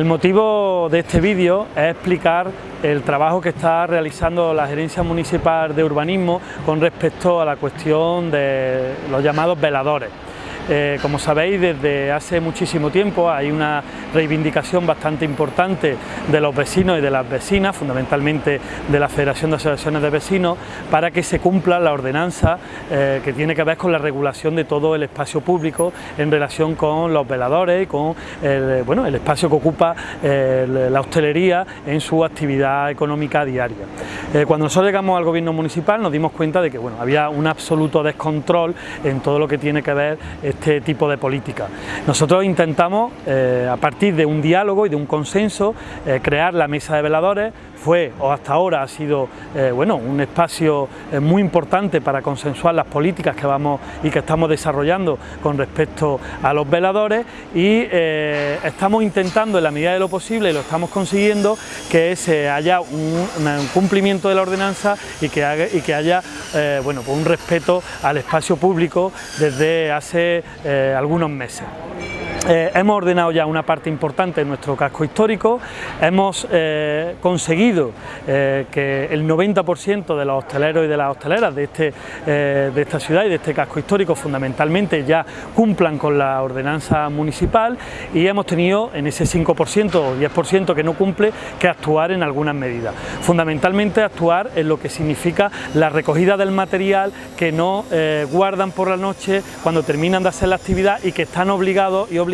El motivo de este vídeo es explicar el trabajo que está realizando la Gerencia Municipal de Urbanismo con respecto a la cuestión de los llamados veladores. Eh, como sabéis, desde hace muchísimo tiempo hay una reivindicación bastante importante de los vecinos y de las vecinas, fundamentalmente de la Federación de Asociaciones de Vecinos, para que se cumpla la ordenanza eh, que tiene que ver con la regulación de todo el espacio público en relación con los veladores y con el, bueno, el espacio que ocupa eh, la hostelería en su actividad económica diaria. Cuando nosotros llegamos al gobierno municipal nos dimos cuenta de que bueno, había un absoluto descontrol en todo lo que tiene que ver este tipo de política. Nosotros intentamos, eh, a partir de un diálogo y de un consenso, eh, crear la mesa de veladores, fue o hasta ahora ha sido eh, bueno, un espacio muy importante para consensuar las políticas que vamos y que estamos desarrollando con respecto a los veladores y estamos intentando en la medida de lo posible y lo estamos consiguiendo que se haya un, cumplimiento de la ordenanza y que, y que haya bueno, pues un respeto al espacio público desde hace eh, algunos meses. Eh, hemos ordenado ya una parte importante de nuestro casco histórico, hemos eh, conseguido eh, que el 90% de los hosteleros y de las hosteleras de, este, de esta ciudad y de este casco histórico fundamentalmente ya cumplan con la ordenanza municipal y hemos tenido en ese 5% o 10% que no cumple que actuar en algunas medidas. Fundamentalmente actuar en lo que significa la recogida del material que no guardan por la noche cuando terminan de hacer la actividad y que están obligados y obligados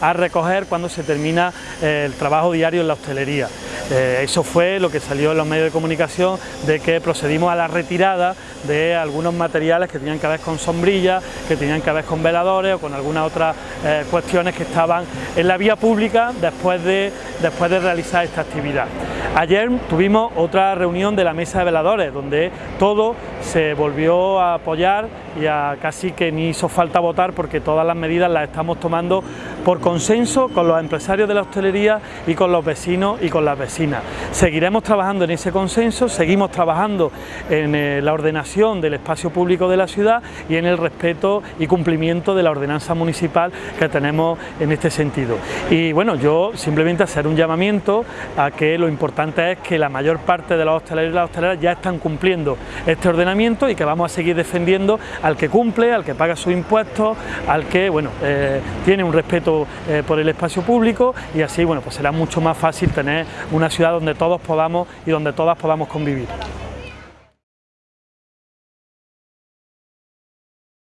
a recoger cuando se termina eh, el trabajo diario en la hostelería. Eh, eso fue lo que salió en los medios de comunicación de que procedimos a la retirada de algunos materiales que tenían que ver con sombrillas, que tenían que ver con veladores o con algunas otras eh, cuestiones que estaban en la vía pública después de, después de realizar esta actividad. Ayer tuvimos otra reunión de la mesa de veladores donde todo se volvió a apoyar y a casi que ni hizo falta votar porque todas las medidas las estamos tomando por consenso con los empresarios de la hostelería y con los vecinos y con las vecinas. Seguiremos trabajando en ese consenso, seguimos trabajando en eh, la ordenación del espacio público de la ciudad y en el respeto y cumplimiento de la ordenanza municipal que tenemos en este sentido. Y bueno, yo simplemente hacer un llamamiento a que lo importante es que la mayor parte de los hosteleros y las hosteleras ya están cumpliendo este ordenamiento y que vamos a seguir defendiendo al que cumple, al que paga sus impuestos, al que bueno, eh, tiene un respeto eh, por el espacio público y así bueno, pues será mucho más fácil tener una ciudad donde todos podamos y donde todas podamos convivir.